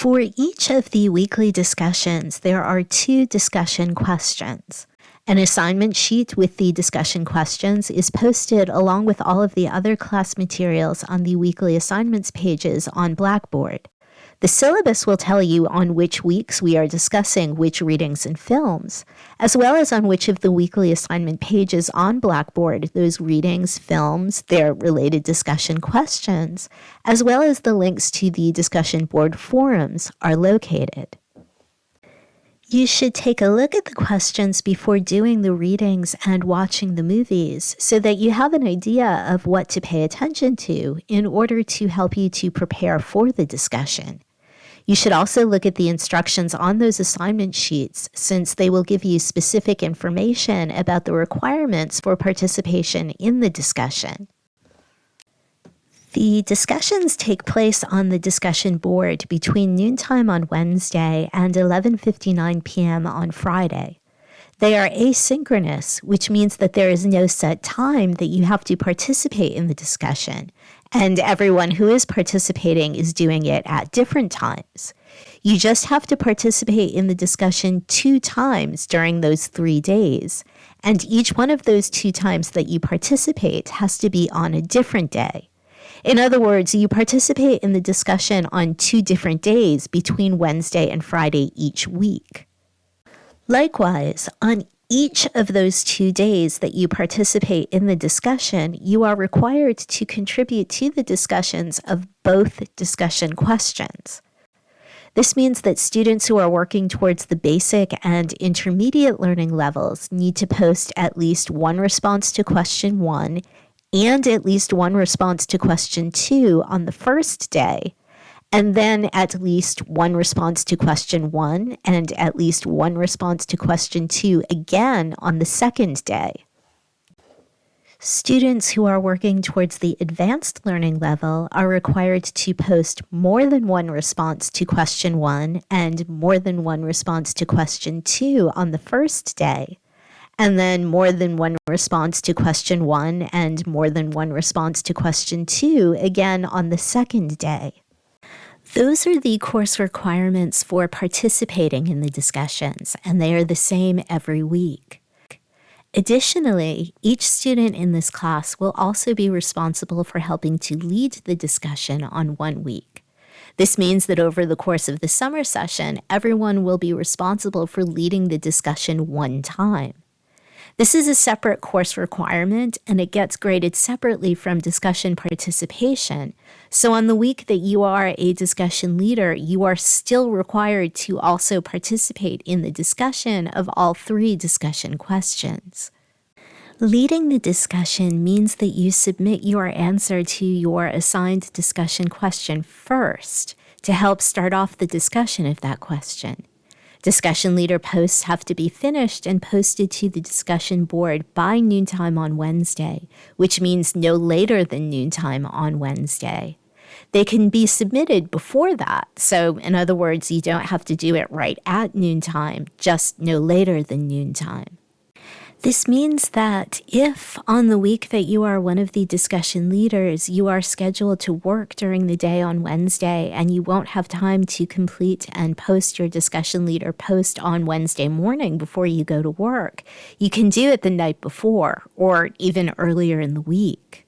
For each of the weekly discussions, there are two discussion questions. An assignment sheet with the discussion questions is posted along with all of the other class materials on the weekly assignments pages on Blackboard. The syllabus will tell you on which weeks we are discussing which readings and films, as well as on which of the weekly assignment pages on Blackboard those readings, films, their related discussion questions, as well as the links to the discussion board forums are located. You should take a look at the questions before doing the readings and watching the movies so that you have an idea of what to pay attention to in order to help you to prepare for the discussion. You should also look at the instructions on those assignment sheets since they will give you specific information about the requirements for participation in the discussion. The discussions take place on the discussion board between noontime on Wednesday and 11:59 p.m. on Friday. They are asynchronous, which means that there is no set time that you have to participate in the discussion, and everyone who is participating is doing it at different times. You just have to participate in the discussion two times during those three days, and each one of those two times that you participate has to be on a different day. In other words, you participate in the discussion on two different days between Wednesday and Friday each week. Likewise, on each of those two days that you participate in the discussion, you are required to contribute to the discussions of both discussion questions. This means that students who are working towards the basic and intermediate learning levels need to post at least one response to question one and at least one response to question two on the first day and then at least one response to question one and at least one response to question two again on the second day. Students who are working towards the advanced learning level are required to post more than one response to question one and more than one response to question two on the first day, and then more than one response to question one and more than one response to question two again on the second day. Those are the course requirements for participating in the discussions, and they are the same every week. Additionally, each student in this class will also be responsible for helping to lead the discussion on one week. This means that over the course of the summer session, everyone will be responsible for leading the discussion one time. This is a separate course requirement and it gets graded separately from discussion participation. So on the week that you are a discussion leader, you are still required to also participate in the discussion of all three discussion questions. Leading the discussion means that you submit your answer to your assigned discussion question first to help start off the discussion of that question. Discussion leader posts have to be finished and posted to the discussion board by noontime on Wednesday, which means no later than noontime on Wednesday. They can be submitted before that. So, in other words, you don't have to do it right at noontime, just no later than noontime. This means that if on the week that you are one of the discussion leaders, you are scheduled to work during the day on Wednesday and you won't have time to complete and post your discussion leader post on Wednesday morning before you go to work, you can do it the night before or even earlier in the week.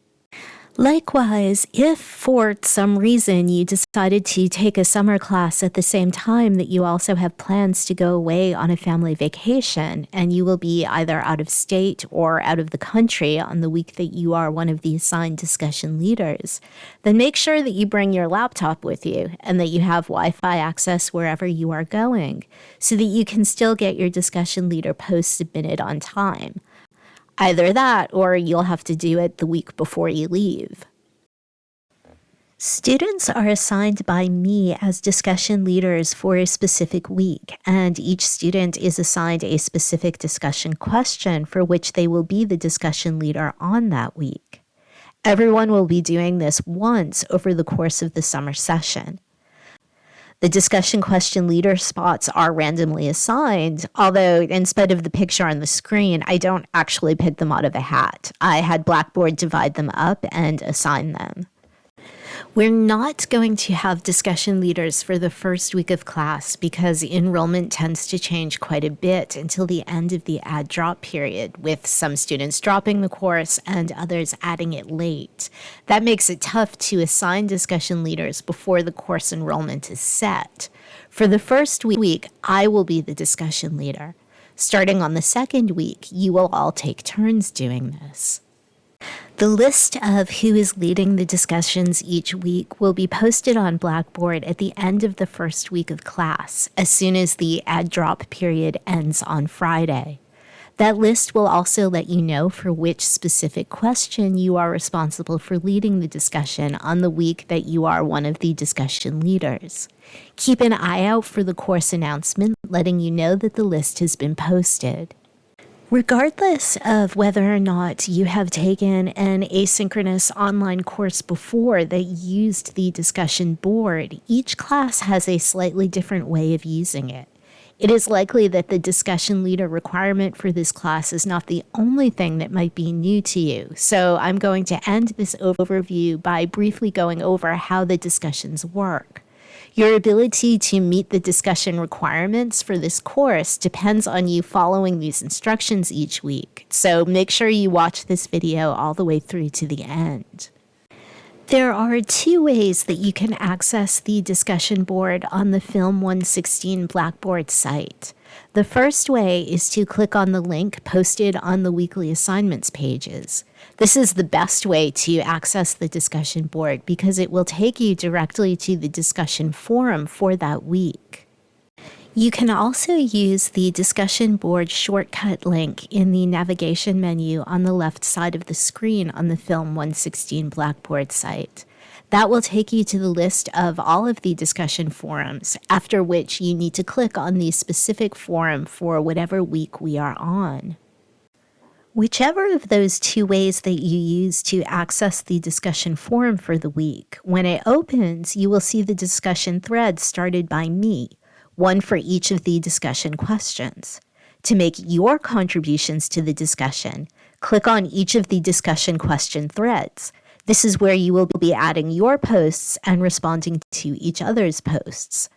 Likewise, if for some reason you decided to take a summer class at the same time that you also have plans to go away on a family vacation, and you will be either out of state or out of the country on the week that you are one of the assigned discussion leaders, then make sure that you bring your laptop with you and that you have Wi Fi access wherever you are going so that you can still get your discussion leader post submitted on time. Either that or you'll have to do it the week before you leave. Students are assigned by me as discussion leaders for a specific week, and each student is assigned a specific discussion question for which they will be the discussion leader on that week. Everyone will be doing this once over the course of the summer session. The discussion question leader spots are randomly assigned, although instead of the picture on the screen, I don't actually pick them out of a hat. I had Blackboard divide them up and assign them. We're not going to have discussion leaders for the first week of class because enrollment tends to change quite a bit until the end of the add drop period, with some students dropping the course and others adding it late. That makes it tough to assign discussion leaders before the course enrollment is set. For the first week, I will be the discussion leader. Starting on the second week, you will all take turns doing this. The list of who is leading the discussions each week will be posted on Blackboard at the end of the first week of class, as soon as the add drop period ends on Friday. That list will also let you know for which specific question you are responsible for leading the discussion on the week that you are one of the discussion leaders. Keep an eye out for the course announcement letting you know that the list has been posted. Regardless of whether or not you have taken an asynchronous online course before that used the discussion board, each class has a slightly different way of using it. It is likely that the discussion leader requirement for this class is not the only thing that might be new to you. So I'm going to end this overview by briefly going over how the discussions work. Your ability to meet the discussion requirements for this course depends on you following these instructions each week, so make sure you watch this video all the way through to the end. There are two ways that you can access the discussion board on the Film 116 Blackboard site. The first way is to click on the link posted on the weekly assignments pages. This is the best way to access the discussion board because it will take you directly to the discussion forum for that week. You can also use the discussion board shortcut link in the navigation menu on the left side of the screen on the Film 116 Blackboard site. That will take you to the list of all of the discussion forums, after which you need to click on the specific forum for whatever week we are on. Whichever of those two ways that you use to access the discussion forum for the week, when it opens, you will see the discussion thread started by me, one for each of the discussion questions. To make your contributions to the discussion, click on each of the discussion question threads. This is where you will be adding your posts and responding to each other's posts.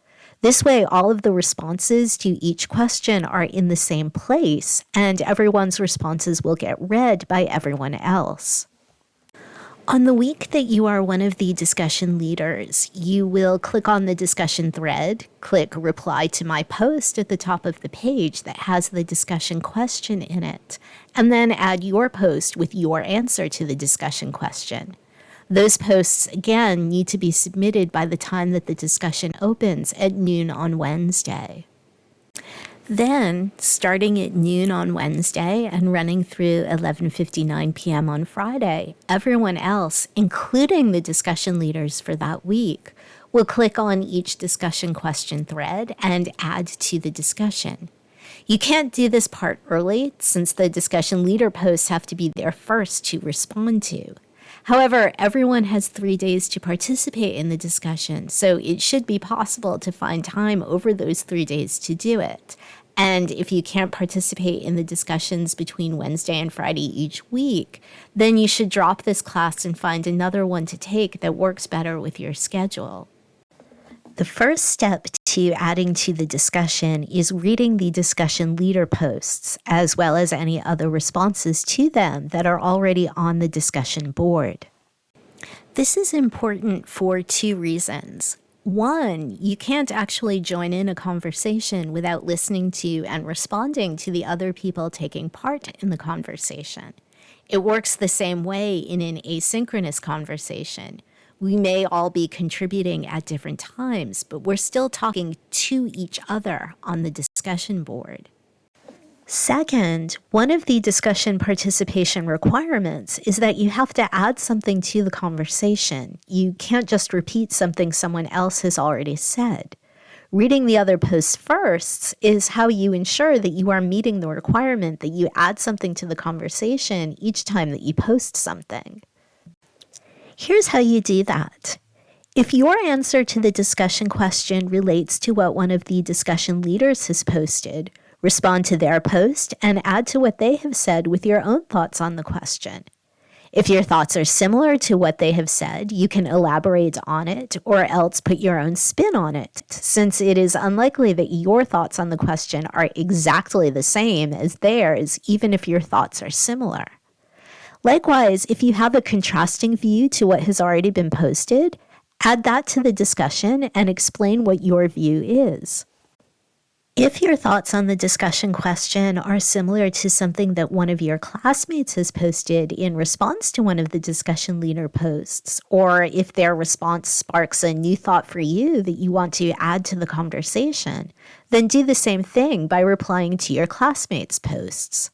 This way, all of the responses to each question are in the same place, and everyone's responses will get read by everyone else. On the week that you are one of the discussion leaders, you will click on the discussion thread, click reply to my post at the top of the page that has the discussion question in it, and then add your post with your answer to the discussion question. Those posts, again, need to be submitted by the time that the discussion opens at noon on Wednesday. Then, starting at noon on Wednesday and running through 11:59 p.m. on Friday, everyone else, including the discussion leaders for that week, will click on each discussion question thread and add to the discussion. You can't do this part early since the discussion leader posts have to be there first to respond to. However, everyone has three days to participate in the discussion, so it should be possible to find time over those three days to do it. And if you can't participate in the discussions between Wednesday and Friday each week, then you should drop this class and find another one to take that works better with your schedule. The first step to adding to the discussion is reading the discussion leader posts, as well as any other responses to them that are already on the discussion board. This is important for two reasons. One, you can't actually join in a conversation without listening to and responding to the other people taking part in the conversation. It works the same way in an asynchronous conversation. We may all be contributing at different times, but we're still talking to each other on the discussion board. Second, one of the discussion participation requirements is that you have to add something to the conversation. You can't just repeat something someone else has already said. Reading the other posts first is how you ensure that you are meeting the requirement that you add something to the conversation each time that you post something. Here's how you do that. If your answer to the discussion question relates to what one of the discussion leaders has posted, Respond to their post and add to what they have said with your own thoughts on the question. If your thoughts are similar to what they have said, you can elaborate on it or else put your own spin on it, since it is unlikely that your thoughts on the question are exactly the same as theirs, even if your thoughts are similar. Likewise, if you have a contrasting view to what has already been posted, add that to the discussion and explain what your view is. If your thoughts on the discussion question are similar to something that one of your classmates has posted in response to one of the discussion leader posts, or if their response sparks a new thought for you that you want to add to the conversation, then do the same thing by replying to your classmates' posts.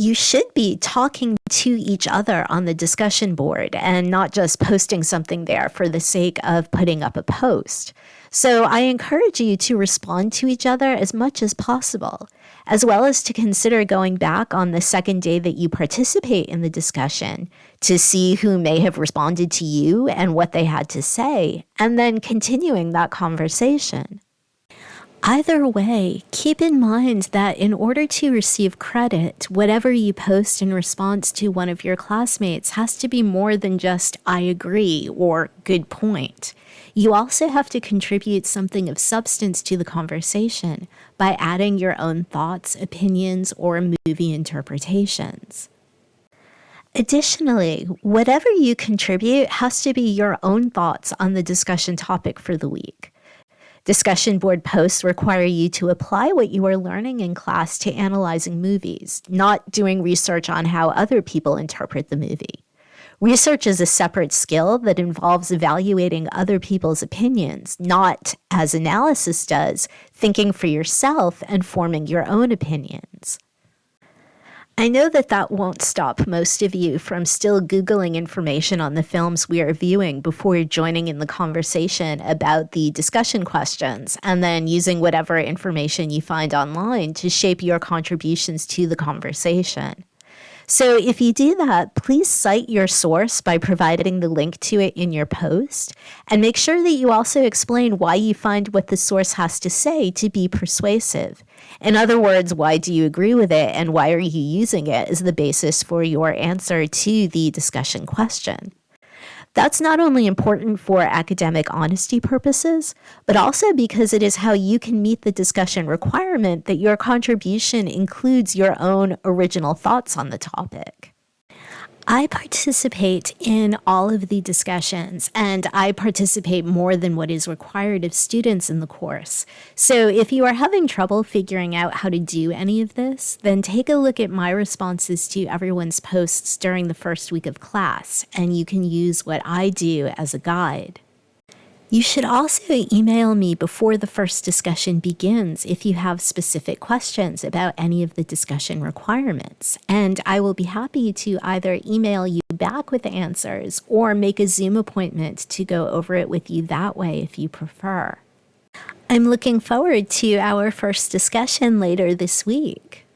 You should be talking to each other on the discussion board and not just posting something there for the sake of putting up a post. So I encourage you to respond to each other as much as possible, as well as to consider going back on the second day that you participate in the discussion to see who may have responded to you and what they had to say, and then continuing that conversation. Either way, keep in mind that in order to receive credit, whatever you post in response to one of your classmates has to be more than just I agree or good point. You also have to contribute something of substance to the conversation by adding your own thoughts, opinions, or movie interpretations. Additionally, whatever you contribute has to be your own thoughts on the discussion topic for the week. Discussion board posts require you to apply what you are learning in class to analyzing movies, not doing research on how other people interpret the movie. Research is a separate skill that involves evaluating other people's opinions, not, as analysis does, thinking for yourself and forming your own opinions. I know that that won't stop most of you from still Googling information on the films we are viewing before joining in the conversation about the discussion questions, and then using whatever information you find online to shape your contributions to the conversation. So if you do that, please cite your source by providing the link to it in your post, and make sure that you also explain why you find what the source has to say to be persuasive. In other words, why do you agree with it and why are you using it as the basis for your answer to the discussion question? That's not only important for academic honesty purposes, but also because it is how you can meet the discussion requirement that your contribution includes your own original thoughts on the topic. I participate in all of the discussions and I participate more than what is required of students in the course. So if you are having trouble figuring out how to do any of this, then take a look at my responses to everyone's posts during the first week of class and you can use what I do as a guide. You should also email me before the first discussion begins if you have specific questions about any of the discussion requirements, and I will be happy to either email you back with answers or make a Zoom appointment to go over it with you that way if you prefer. I'm looking forward to our first discussion later this week.